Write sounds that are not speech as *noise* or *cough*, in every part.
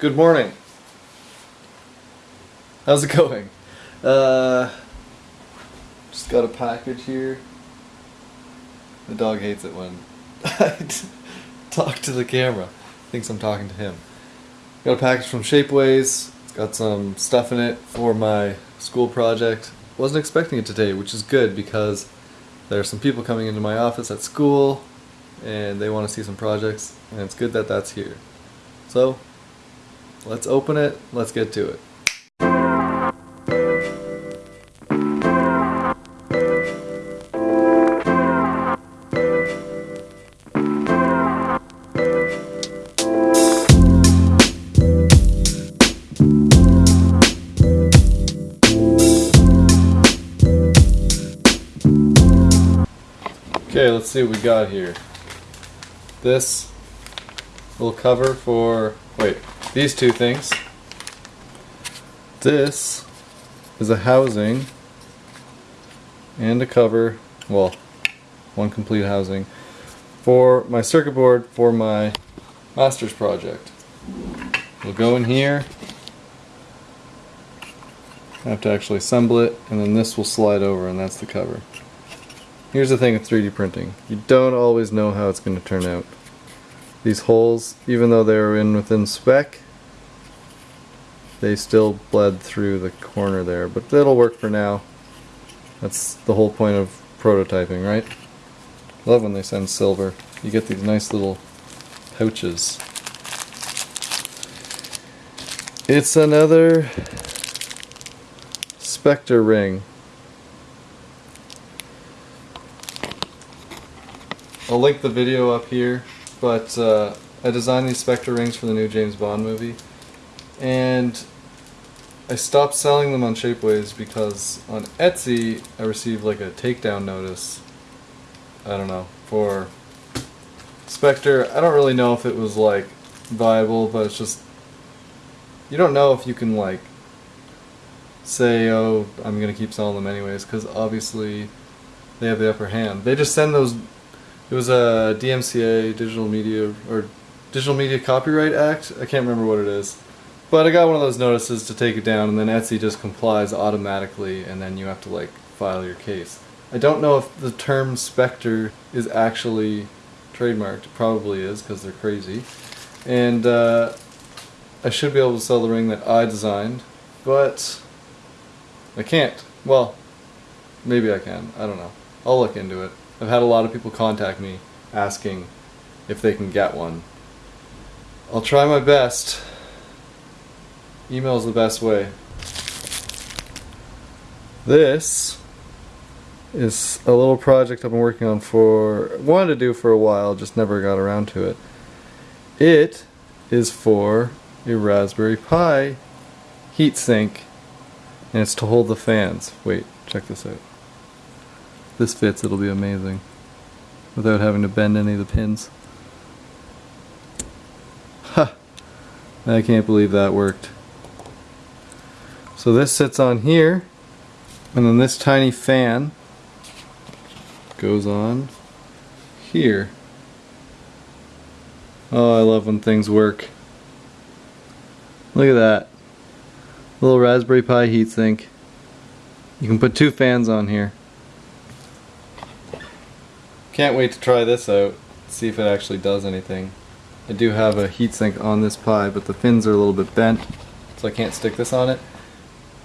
Good morning. How's it going? Uh, just got a package here. The dog hates it when *laughs* I talk to the camera. Thinks I'm talking to him. Got a package from Shapeways. It's got some stuff in it for my school project. Wasn't expecting it today, which is good because there are some people coming into my office at school and they want to see some projects and it's good that that's here. So, let's open it, let's get to it. Okay, let's see what we got here. This little cover for, wait, these two things. This is a housing and a cover, well, one complete housing, for my circuit board for my master's project. We'll go in here. I have to actually assemble it, and then this will slide over, and that's the cover. Here's the thing with 3D printing. You don't always know how it's going to turn out. These holes, even though they're in within spec, they still bled through the corner there, but that'll work for now. That's the whole point of prototyping, right? Love when they send silver. You get these nice little pouches. It's another Spectre ring. I'll link the video up here, but uh, I designed these Spectre rings for the new James Bond movie, and I stopped selling them on Shapeways because on Etsy I received like a takedown notice. I don't know for Spectre. I don't really know if it was like viable, but it's just you don't know if you can like say, oh, I'm gonna keep selling them anyways, because obviously they have the upper hand. They just send those it was a DMCA, Digital Media or Digital Media Copyright Act. I can't remember what it is. But I got one of those notices to take it down and then Etsy just complies automatically and then you have to like file your case. I don't know if the term Spectre is actually trademarked. It probably is because they're crazy. And uh, I should be able to sell the ring that I designed, but I can't. Well, maybe I can. I don't know. I'll look into it. I've had a lot of people contact me asking if they can get one. I'll try my best. Email is the best way. This is a little project I've been working on for, wanted to do for a while, just never got around to it. It is for a Raspberry Pi heatsink, and it's to hold the fans. Wait, check this out this fits, it'll be amazing. Without having to bend any of the pins. Ha! I can't believe that worked. So this sits on here, and then this tiny fan goes on here. Oh, I love when things work. Look at that. Little Raspberry Pi heatsink. You can put two fans on here. Can't wait to try this out, see if it actually does anything. I do have a heatsink on this Pi, but the fins are a little bit bent, so I can't stick this on it.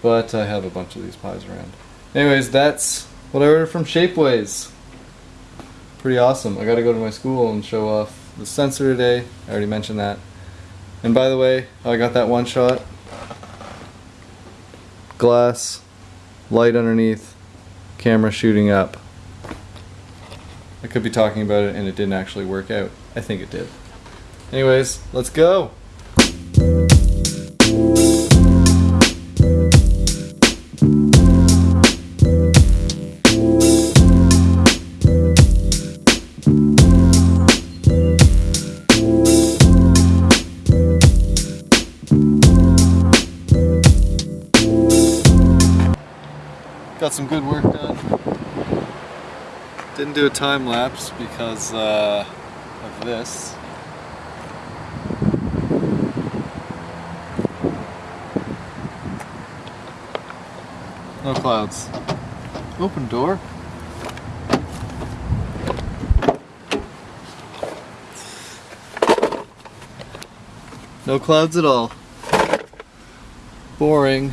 But I have a bunch of these Pis around. Anyways, that's what I ordered from Shapeways. Pretty awesome. I gotta go to my school and show off the sensor today. I already mentioned that. And by the way, I got that one shot. Glass, light underneath, camera shooting up. I could be talking about it and it didn't actually work out. I think it did. Anyways, let's go! Got some good work done. Didn't do a time lapse because uh, of this. No clouds. Open door. No clouds at all. Boring.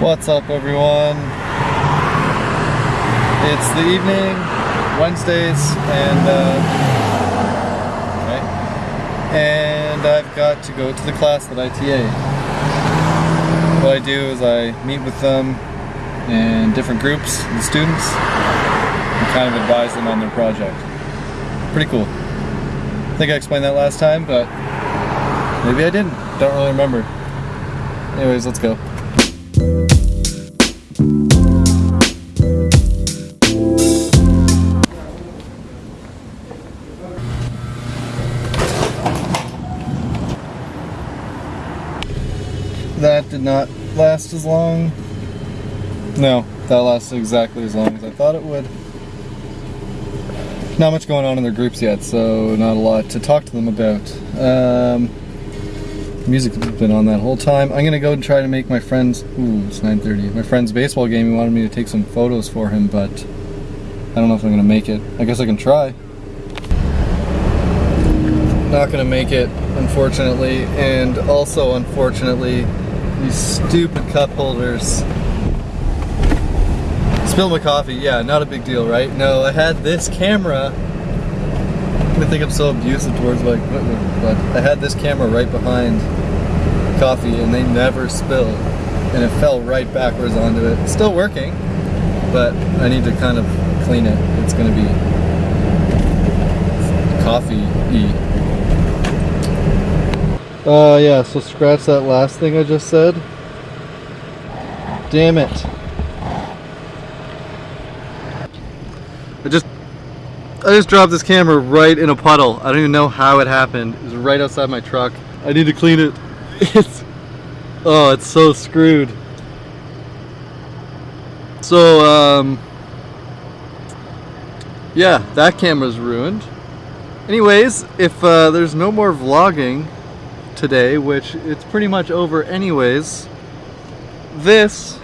What's up everyone? It's the evening, Wednesdays, and uh, and I've got to go to the class that I TA. What I do is I meet with them in different groups, the students, and kind of advise them on their project. Pretty cool. I think I explained that last time, but maybe I didn't. Don't really remember. Anyways, let's go. That did not last as long. No, that lasted exactly as long as I thought it would. Not much going on in their groups yet, so not a lot to talk to them about. Um, music's been on that whole time. I'm gonna go and try to make my friend's, ooh, it's 9.30, my friend's baseball game. He wanted me to take some photos for him, but I don't know if I'm gonna make it. I guess I can try. Not gonna make it, unfortunately, and also unfortunately, these stupid cup holders. Spilled my coffee, yeah, not a big deal, right? No, I had this camera. I think I'm so abusive towards my equipment, but I had this camera right behind coffee and they never spilled. And it fell right backwards onto it. It's still working, but I need to kind of clean it. It's gonna be coffee-y. Uh, yeah, so scratch that last thing I just said. Damn it. I just I just dropped this camera right in a puddle. I don't even know how it happened. It was right outside my truck. I need to clean it. *laughs* It's oh, it's so screwed. So um yeah, that camera's ruined. Anyways, if uh, there's no more vlogging today, which it's pretty much over anyways, this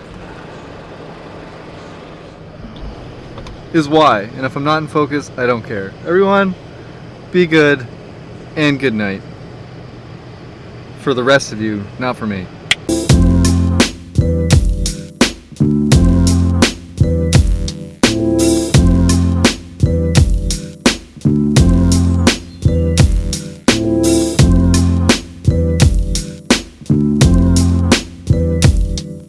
is why. And if I'm not in focus, I don't care. Everyone, be good and good night. For the rest of you, not for me.